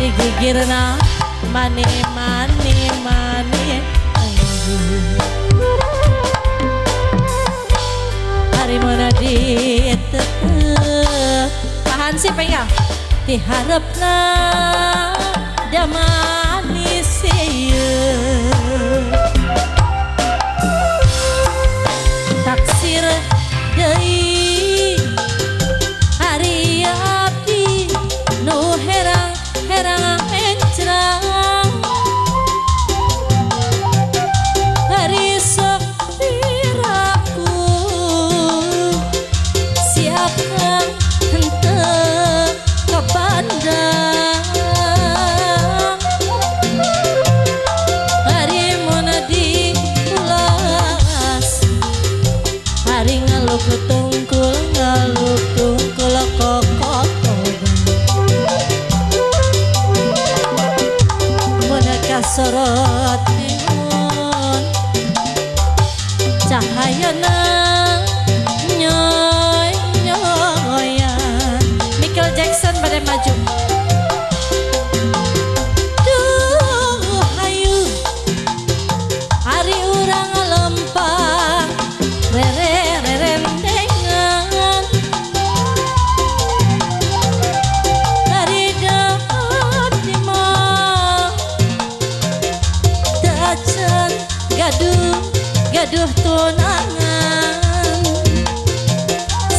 Girna mani mani mani. Hari mana di Tahan sih pengen Diharapna damani sorot Michael Jackson pada maju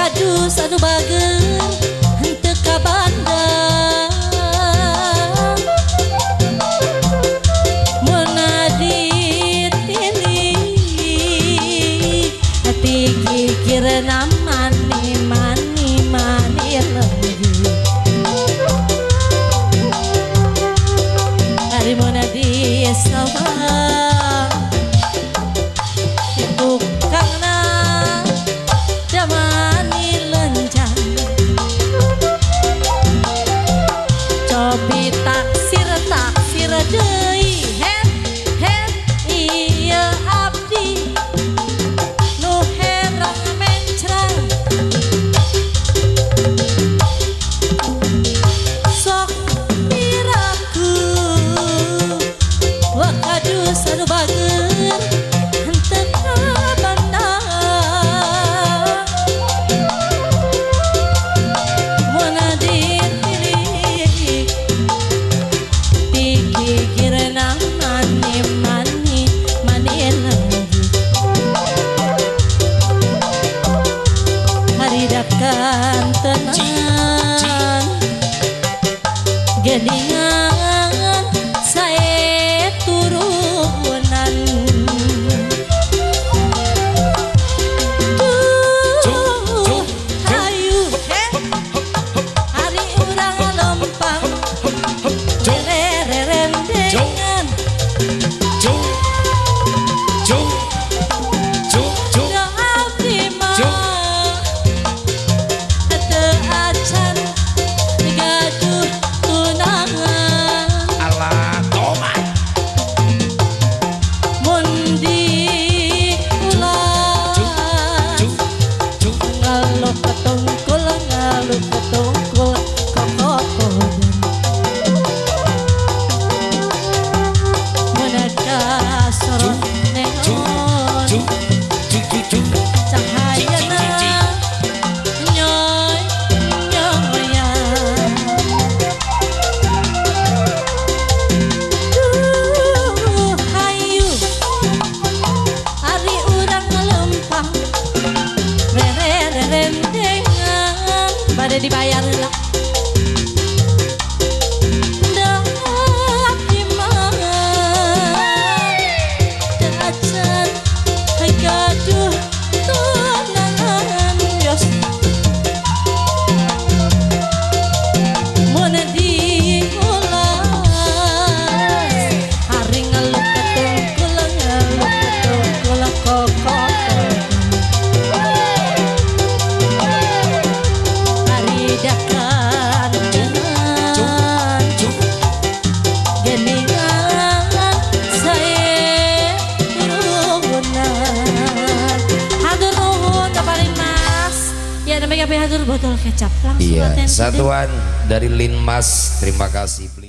Wakadus anu bager Hente kabandang karena mani mani mani botol kecap Langsung Iya, satuan dari Linmas. Terima kasih.